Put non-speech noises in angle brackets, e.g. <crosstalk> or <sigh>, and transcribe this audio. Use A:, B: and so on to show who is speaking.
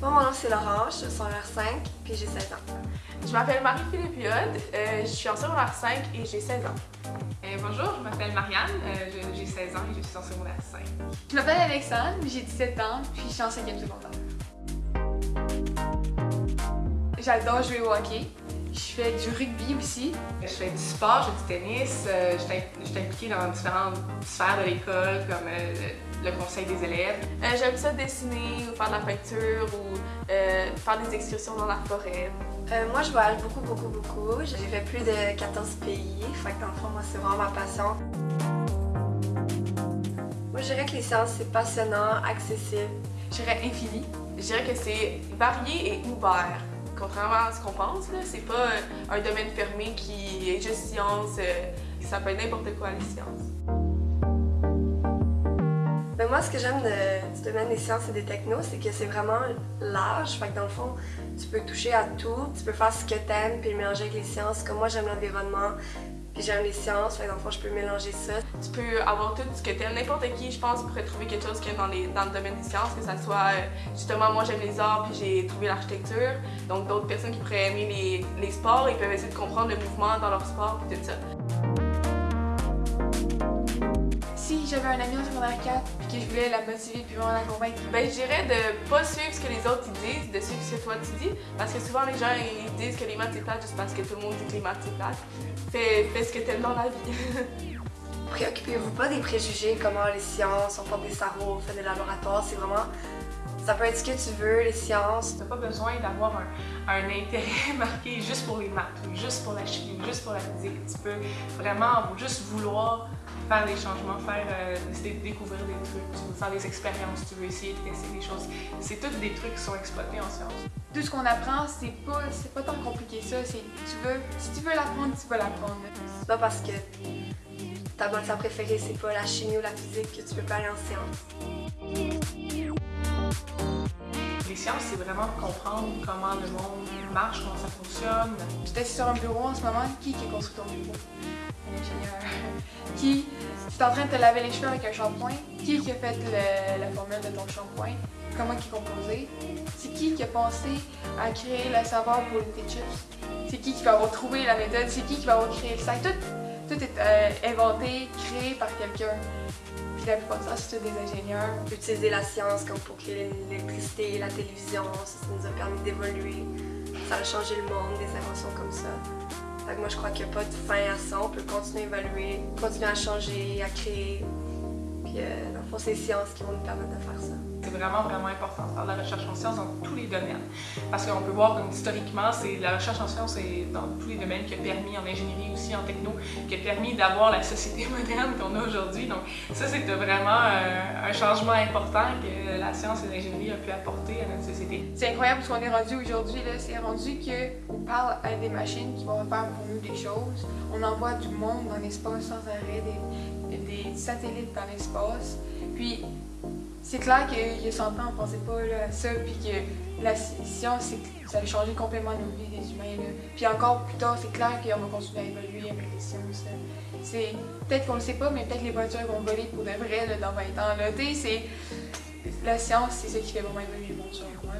A: Moi, mon nom c'est Laurent, je suis au secondaire 5 puis j'ai 16 ans.
B: Je m'appelle Marie-Philippe Yod, euh, je suis en secondaire 5 et j'ai 16 ans.
C: Euh, bonjour, je m'appelle Marianne, euh, j'ai 16 ans et je suis en secondaire 5.
D: Je m'appelle Alexandre, j'ai 17 ans puis je suis en 5e secondaire. J'adore jouer au hockey. Je fais du rugby aussi.
C: Je fais du sport, je fais du tennis, euh, je suis impliquée dans différentes sphères de l'école comme euh, le conseil des élèves.
B: Euh, J'aime ça dessiner ou faire de la peinture ou euh, faire des excursions dans la forêt.
A: Euh, moi, je voyage beaucoup, beaucoup, beaucoup. J'ai fait plus de 14 pays, fait que dans le fond, moi, c'est vraiment ma passion. Moi, je dirais que les sciences, c'est passionnant, accessible.
D: Je dirais infini.
B: Je dirais que c'est varié et ouvert. Contrairement à ce qu'on pense, là, c'est pas euh, un domaine fermé qui est juste science, euh, ça peut être n'importe quoi les sciences.
A: Mais moi, ce que j'aime du domaine des sciences et des technos, c'est que c'est vraiment large. Fait que dans le fond, tu peux toucher à tout, tu peux faire ce que t'aimes puis mélanger avec les sciences. Comme moi, j'aime l'environnement, j'aime les sciences. Fait que dans je peux mélanger ça.
B: Tu peux avoir tout ce que tu aimes. N'importe qui, je pense, pourrait trouver quelque chose aime dans, dans le domaine des sciences, que ça soit, euh, justement, moi j'aime les arts, puis j'ai trouvé l'architecture. Donc d'autres personnes qui pourraient aimer les, les sports, ils peuvent essayer de comprendre le mouvement dans leur sport, puis tout ça.
D: J'avais un ami en secondaire 4 puis que je voulais la motiver puis vraiment la convaincre,
B: Ben, je dirais de pas suivre ce que les autres disent, de suivre ce que toi tu dis, parce que souvent les gens ils disent que les maths c'est plate juste parce que tout le monde dit que les maths c'est plate. Fais, fais ce que t'aimes dans la vie. <laughs>
A: Préoccupez-vous pas des préjugés, comment les sciences, on forme des cerveaux, on fait des laboratoires. C'est vraiment. Ça peut être ce que tu veux, les sciences.
C: Tu n'as pas besoin d'avoir un, un intérêt <laughs> marqué juste pour les maths, ou juste pour la chimie, juste pour la physique. Tu peux vraiment juste vouloir faire des changements, faire, euh, découvrir des trucs, tu veux faire des expériences, tu veux essayer de tester des choses. C'est tous des trucs qui sont exploités en sciences.
D: tout ce qu'on apprend, c'est pas, c'est pas tant compliqué ça. C'est, tu veux, si tu veux l'apprendre, tu vas l'apprendre.
A: C'est pas parce que ta matière préférée, c'est pas la chimie ou la physique que tu peux pas aller en sciences.
C: Les sciences, c'est vraiment comprendre comment le monde marche, comment ça fonctionne.
D: J'étais sur un bureau en ce moment. Qui qui a construit ton bureau? Un ingénieur. <laughs> Qui? Est en train de te laver les cheveux avec un shampoing? Qui qui a fait le- la formule de ton shampoing? Comment qui est composé? C'est qui qui a pensé à créer le saveur pour les tes chips? C'est qui qui va avoir trouvé la méthode? C'est qui qui va avoir créé le sac? Tout, tout est euh, inventé, créé par quelqu'un. Puis la plupart du temps, c'est des ingénieurs.
A: Utiliser la science comme pour créer l'électricité, la télévision, ça, nous a permis d'évoluer. Ça a changé le monde, des inventions comme ça. Fait que moi, je crois qu'il n'y a pas de fin à ça. On peut continuer à évaluer, continuer à changer, à créer. Euh, dans le fond, c'est les sciences qui vont nous permettre de faire ça.
C: C'est vraiment, vraiment important de faire de la recherche en sciences dans tous les domaines. Parce qu'on peut voir comme historiquement, c'est la recherche en sciences est dans tous les domaines qui a permis, en ingénierie aussi, en techno, qui a permis d'avoir la société <laughs> moderne qu'on a aujourd'hui. Donc ça, c'est vraiment euh, un changement important que la science et l'ingénierie ont pu apporter à notre société.
D: C'est incroyable ce qu'on est rendu aujourd'hui. là. C'est rendu qu'on parle à des machines qui vont faire pour nous des choses. On envoie du monde dans l'espace sans arrêt, des, des satellites dans l'espace. Puis c'est clair qu'il y a 100 ans, on pensait pas à ça, puis que la sci- science, ça a changé complètement nos vies des humains. Puis encore plus tard, c'est clair qu'on va continuer à évoluer avec les sciences. C'est peut-être qu'on le sait pas, mais peut-être les voitures vont voler pour de vrai dans 20 ans. Là. La science, c'est ça qui fait vraiment évoluer le monde moi.